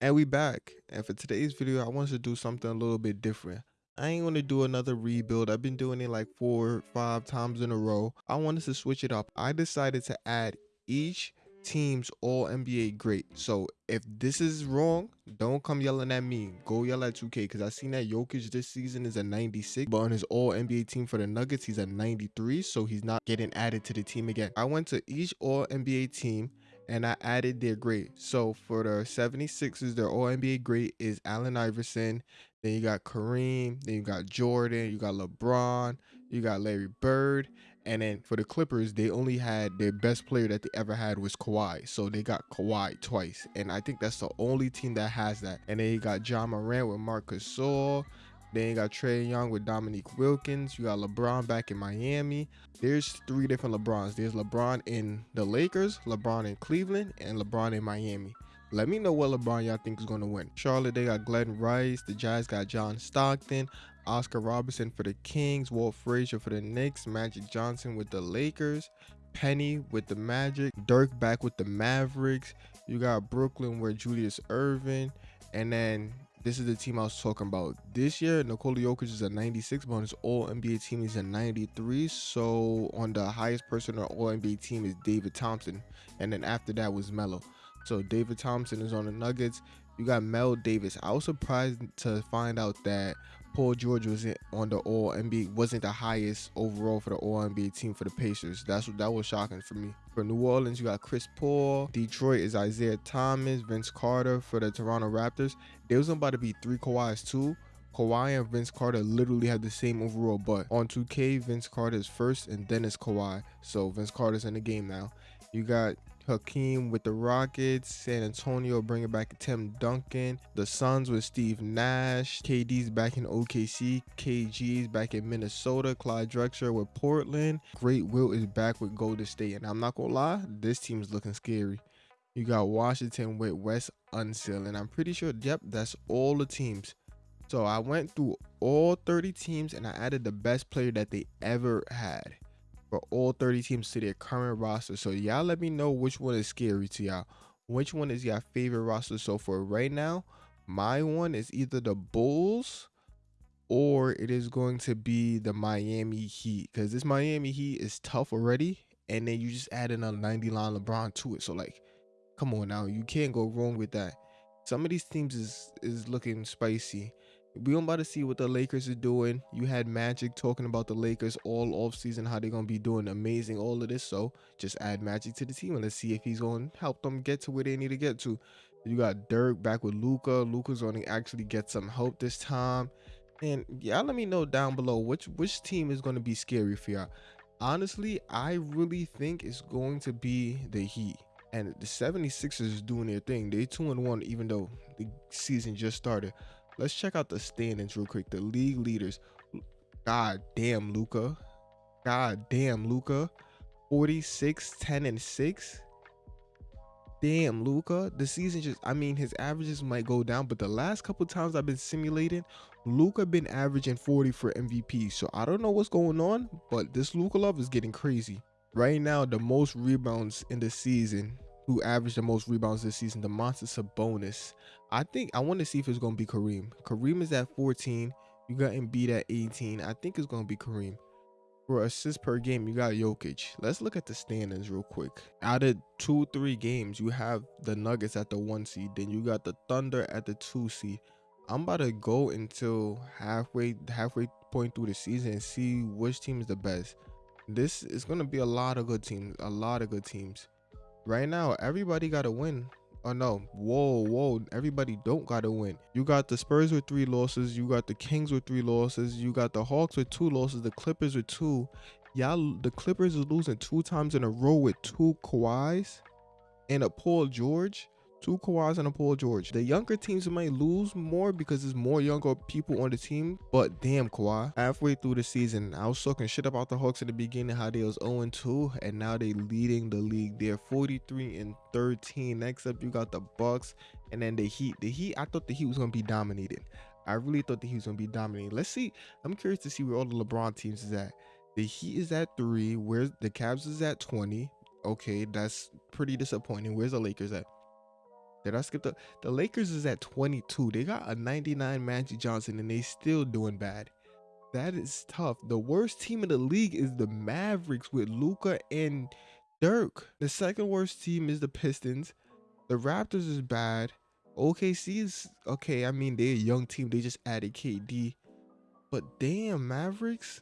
And we back. And for today's video, I wanted to do something a little bit different. I ain't gonna do another rebuild. I've been doing it like four or five times in a row. I wanted to switch it up. I decided to add each team's all NBA great. So if this is wrong, don't come yelling at me. Go yell at 2K because I seen that Jokic this season is a 96, but on his all NBA team for the Nuggets, he's a 93. So he's not getting added to the team again. I went to each all NBA team and I added their grade. So for the 76ers, their all NBA grade is Allen Iverson. Then you got Kareem. Then you got Jordan. You got LeBron. You got Larry Bird. And then for the Clippers, they only had their best player that they ever had was Kawhi. So they got Kawhi twice. And I think that's the only team that has that. And then you got Ja Morant with Marcus Gasol. Then you got Trae Young with Dominique Wilkins. You got LeBron back in Miami. There's three different LeBrons. There's LeBron in the Lakers, LeBron in Cleveland, and LeBron in Miami. Let me know what LeBron y'all think is going to win. Charlotte, they got Glen Rice. The Jazz got John Stockton. Oscar Robertson for the Kings. Walt Frazier for the Knicks. Magic Johnson with the Lakers. Penny with the Magic. Dirk back with the Mavericks. You got Brooklyn where Julius Erving. And then this is the team I was talking about. This year, Nikola Jokic is a 96, but on his All NBA team, he's a 93. So on the highest person on All NBA team is David Thompson, and then after that was Melo. So David Thompson is on the Nuggets. You got Mel Davis. I was surprised to find out that Paul George wasn't on the All NBA, wasn't the highest overall for the All NBA team for the Pacers. That's that was shocking for me. For New Orleans, you got Chris Paul. Detroit is Isiah Thomas, Vince Carter for the Toronto Raptors. There was about to be three Kawhis too. Kawhi and Vince Carter literally have the same overall, but on 2K, Vince Carter is first and then it's Kawhi. So Vince Carter's in the game now. You got Hakeem with the Rockets, San Antonio bringing back Tim Duncan, the Suns with Steve Nash, KD's back in OKC, KG's back in Minnesota, Clyde Drexler with Portland, Great Wilt is back with Golden State, and I'm not gonna lie, this team is looking scary. You got Washington with Wes Unseld, and I'm pretty sure, yep, that's all the teams. So I went through all 30 teams and I added the best player that they ever had for all 30 teams to their current roster. So y'all let me know which one is scary to y'all. Which one is your favorite roster so far right now? My one is either the Bulls or it is going to be the Miami Heat because this Miami Heat is tough already. And then you just add in a 90 line LeBron to it. So like, come on now, you can't go wrong with that. Some of these teams is is looking spicy we about to see what the Lakers are doing. You had Magic talking about the Lakers all off season, how they're gonna be doing amazing, all of this. So just add Magic to the team and let's see if he's gonna help them get to where they need to get to. You got Dirk back with Luka. Luka's gonna actually get some help this time. And y'all let me know down below which which team is gonna be scary for y'all. Honestly, I really think it's going to be the Heat. And the 76ers is doing their thing. They 2 and 1, even though the season just started. Let's check out the standings real quick. The league leaders. God damn, Luka. God damn, Luka. 46, 10, and 6. Damn, Luka. The season just, I mean, his averages might go down, but the last couple times I've been simulating, Luka been averaging 40 for MVP. So I don't know what's going on, but this Luka love is getting crazy. Right now, the most rebounds in the season who averaged the most rebounds this season, the monster Sabonis. I think I want to see if it's going to be Kareem. Kareem is at 14. You got Embiid at 18. I think it's going to be Kareem. For assists per game, you got Jokic. Let's look at the standings real quick. Out of two, three games, you have the Nuggets at the one seed. Then you got the Thunder at the two seed. I'm about to go until halfway halfway point through the season and see which team is the best. This is going to be a lot of good teams. A lot of good teams right now everybody gotta win. Oh no. Whoa whoa. Everybody don't gotta win. You got the spurs with three losses. You got the kings with three losses. You got the hawks with two losses. The clippers with two. Y'all the clippers is losing two times in a row with two Kawhis and a paul george two Kawhis and a Paul George. The younger teams might lose more because there's more younger people on the team, but damn Kawhi. Halfway through the season, I was talking shit about the Hawks in the beginning, how they was 0-2, and now they leading the league. They're 43 and 13. Next up, you got the Bucks, and then the Heat. The Heat, I thought the Heat was gonna be dominated. I really thought the Heat was gonna be dominating. Let's see. I'm curious to see where all the LeBron teams is at. The Heat is at three. Where's the Cavs is at 20. Okay, that's pretty disappointing. Where's the Lakers at? Did I skip the the Lakers is at 22. They got a 99 Magic Johnson and they still doing bad. That is tough. The worst team in the league is the Mavericks with Luka and Dirk. The second worst team is the Pistons. The Raptors is bad. OKC is okay. I mean, they're a young team. They just added KD. But damn, Mavericks.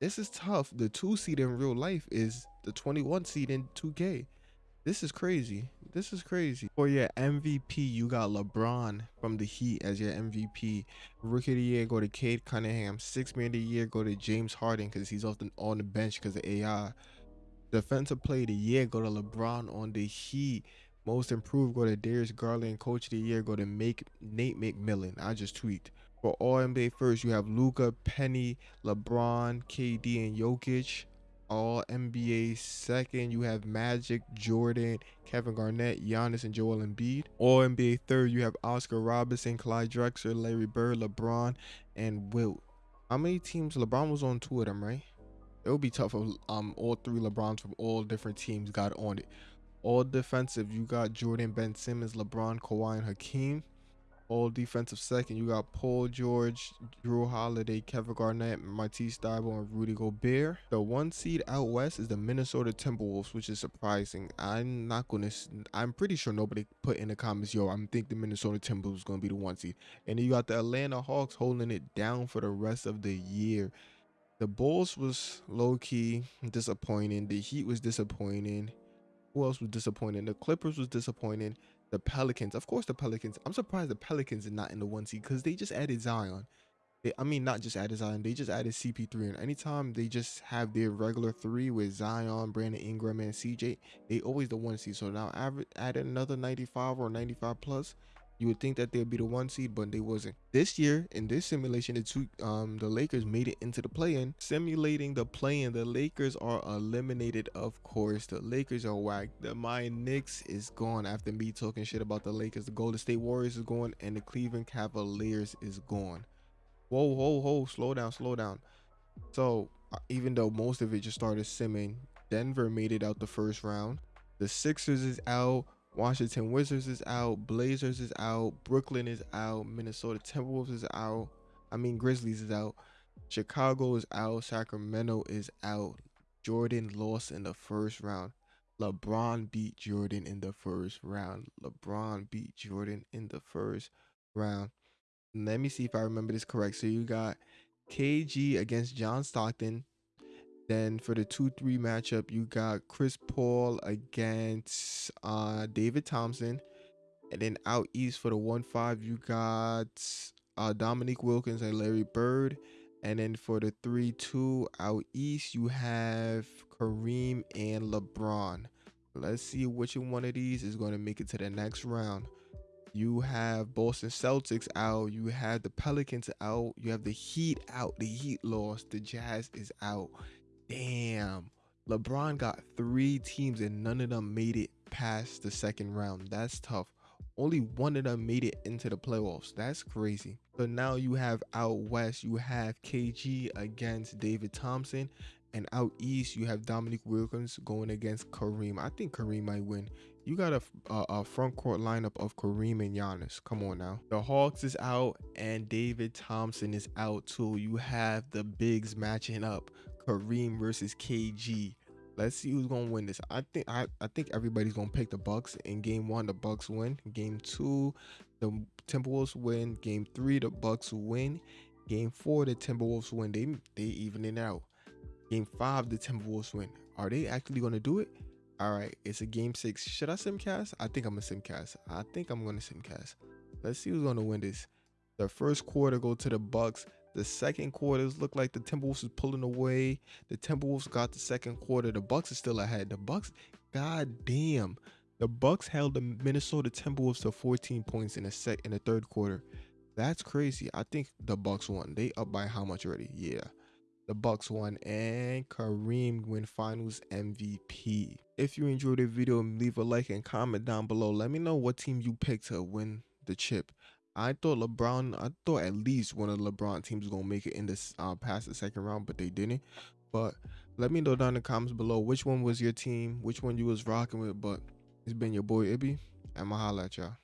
This is tough. The two seed in real life is the 21 seed in 2K. This is crazy. This is crazy. For your MVP, you got LeBron from the Heat as your MVP. Rookie of the year go to Cade Cunningham. Six man of the year go to James Harden because he's often on the bench because of AI. Defensive player of the year go to LeBron on the Heat. Most improved go to Darius Garland. Coach of the year go to make Nate McMillan. I just tweaked. For all NBA first, you have Luka, Penny, LeBron, KD, and Jokic all NBA. Second, you have Magic, Jordan, Kevin Garnett, Giannis, and Joel Embiid. All NBA third, you have Oscar Robertson, Clyde Drexler, Larry Bird, LeBron, and Wilt. How many teams? LeBron was on two of them, right? It would be tough if um all three LeBrons from all different teams got on it. All defensive, you got Jordan, Ben Simmons, LeBron, Kawhi, and Hakeem all defensive second. You got Paul George, Jrue Holiday, Kevin Garnett, Matisse Thybulle, and Rudy Gobert. The one seed out west is the Minnesota Timberwolves, which is surprising. I'm not gonna. I'm pretty sure nobody put in the comments, yo, I'm think the Minnesota Timberwolves is gonna be the one seed. And you got the Atlanta Hawks holding it down for the rest of the year. The Bulls was low key disappointing. The Heat was disappointing. Who else was disappointing? The Clippers was disappointing the Pelicans. Of course, the Pelicans. I'm surprised the Pelicans are not in the one seed because they just added Zion. They, I mean, not just added Zion, they just added CP3. And anytime they just have their regular three with Zion, Brandon Ingram, and CJ, they always the one seed. So now add another 95 or 95 plus. You would think that they'd be the one seed, but they wasn't. This year, in this simulation, the two, um, the Lakers made it into the play-in. Simulating the play-in, the Lakers are eliminated. Of course, the Lakers are whack. The my Knicks is gone after me talking shit about the Lakers. The Golden State Warriors is gone, and the Cleveland Cavaliers is gone. Whoa, whoa, whoa! Slow down, slow down. So uh, even though most of it just started simming, Denver made it out the first round. The Sixers is out. Washington Wizards is out, Blazers is out, Brooklyn is out, Minnesota Timberwolves is out. I mean Grizzlies is out. Chicago is out, Sacramento is out. Jordan lost in the first round. LeBron beat Jordan in the first round. LeBron beat Jordan in the first round. Let me see if I remember this correct. So you got KG against John Stockton. Then for the 2-3 matchup, you got Chris Paul against uh, David Thompson. And then out east for the 1-5, you got uh, Dominique Wilkins and Larry Bird. And then for the 3-2 out east, you have Kareem and LeBron. Let's see which one of these is going to make it to the next round. You have Boston Celtics out. You have the Pelicans out. You have the Heat out. The Heat lost. The Jazz is out. Damn. LeBron got three teams and none of them made it past the second round. That's tough. Only one of them made it into the playoffs. That's crazy. So now you have out west, you have KG against David Thompson. And out east, you have Dominique Wilkins going against Kareem. I think Kareem might win. You got a, a, a, front court lineup of Kareem and Giannis. Come on now. The Hawks is out and David Thompson is out too. You have the bigs matching up. Kareem versus KG. Let's see who's gonna win this. I think I, I think everybody's gonna pick the Bucks. In game one, the Bucks win. Game two, the Timberwolves win. Game three, the Bucks win. Game four, the Timberwolves win. They they even it out. Game five, the Timberwolves win. Are they actually gonna do it? All right, it's a game six. Should I simcast? I think I'm a simcast. I think I'm gonna simcast. Let's see who's gonna win this. The first quarter go to the Bucks. The second quarters look like the Timberwolves is pulling away. The Timberwolves got the second quarter. The Bucks are still ahead. The Bucks, god damn. The Bucks held the Minnesota Timberwolves to 14 points in the sec in the third quarter. That's crazy. I think the Bucks won. They up by how much already? Yeah. The Bucks won and Kareem win finals MVP. If you enjoyed the video, leave a like and comment down below. Let me know what team you picked to win the chip. I thought LeBron, I thought at least one of the LeBron teams was gonna make it in this uh, past the second round, but they didn't. But let me know down in the comments below which one was your team, which one you was rocking with. But it's been your boy Ibby, and I'ma holla at y'all.